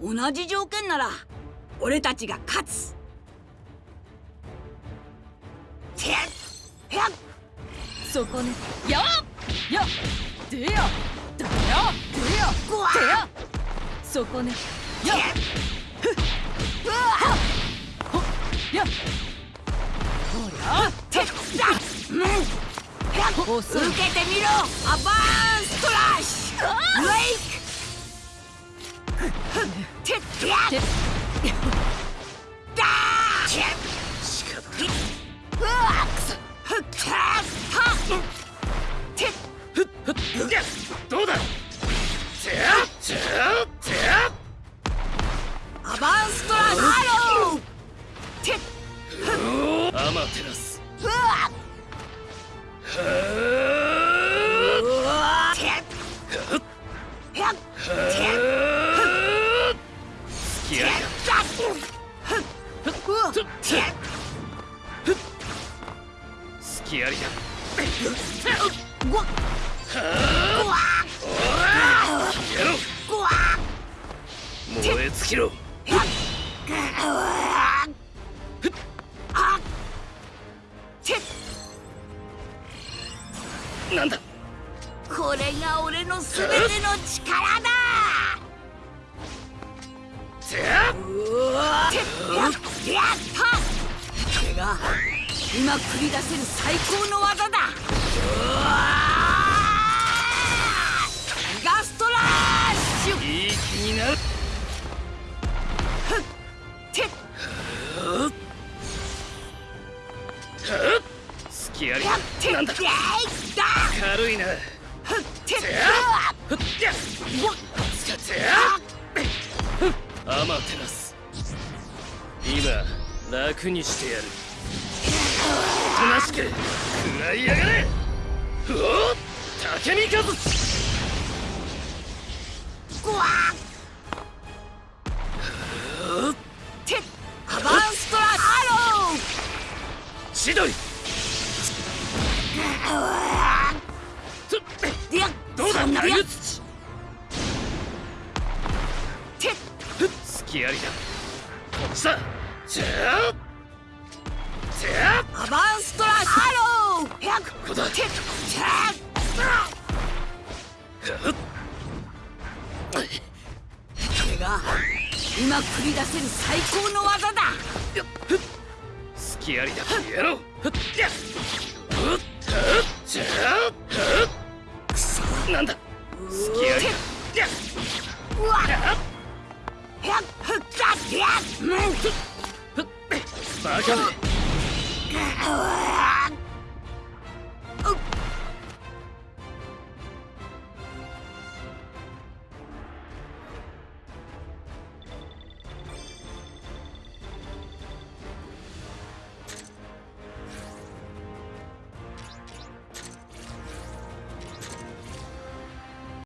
同じ条件なら俺たちが勝つ。てやっそこねやっやでやだやでやでや。そこねやてやっうわ。ほや。ほらてっだ受けてみろアバーンストラッシュ。ブレイクどうだてやてやてやアバンストラハローてアマテラスなんだ？これが俺のすべての力だ。が今繰り出せる最高の技だ。ガストラッシュ。いい気になるて付き合いやっ。てなんだ軽いなふっ。ててやふっ。やうわ使っ。てやアマテラス今楽にしてやるおとなしく食らいやがれ。うお竹見和うわてアバンストラハロー千鳥。といやどうだ？じゃあこれが今繰り出せる最高の技だ。付き合いだやろう。くそなんだ？付き合いだ。うわっバカめ。